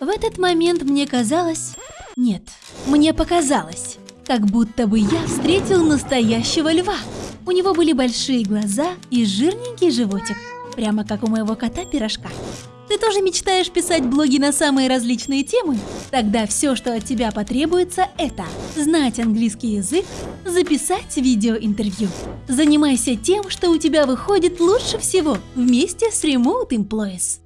В этот момент мне казалось... Нет, мне показалось, как будто бы я встретил настоящего льва. У него были большие глаза и жирненький животик, прямо как у моего кота-пирожка. Ты тоже мечтаешь писать блоги на самые различные темы? Тогда все, что от тебя потребуется, это знать английский язык, записать видеоинтервью. Занимайся тем, что у тебя выходит лучше всего вместе с Remote Employees.